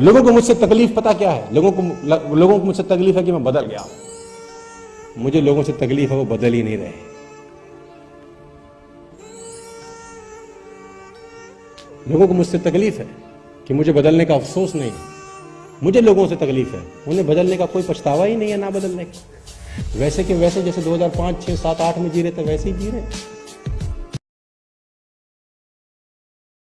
लोगों को मुझसे तकलीफ़ पता क्या है? लोगों को लोगों को मुझसे तकलीफ़ है कि मैं बदल गया मुझे लोगों से तकलीफ़ है वो बदल ही नहीं रहे। लोगों को मुझसे तकलीफ़ है कि मुझे बदलने का अफसोस नहीं है। मुझे लोगों से तकलीफ़ है उन्हें बदलने का कोई पछतावा ही नहीं है ना बदलने का। वैसे के वैसे जैसे 2005, 6, 7, 8 में जी रहे थे वैसे ही जी रहे।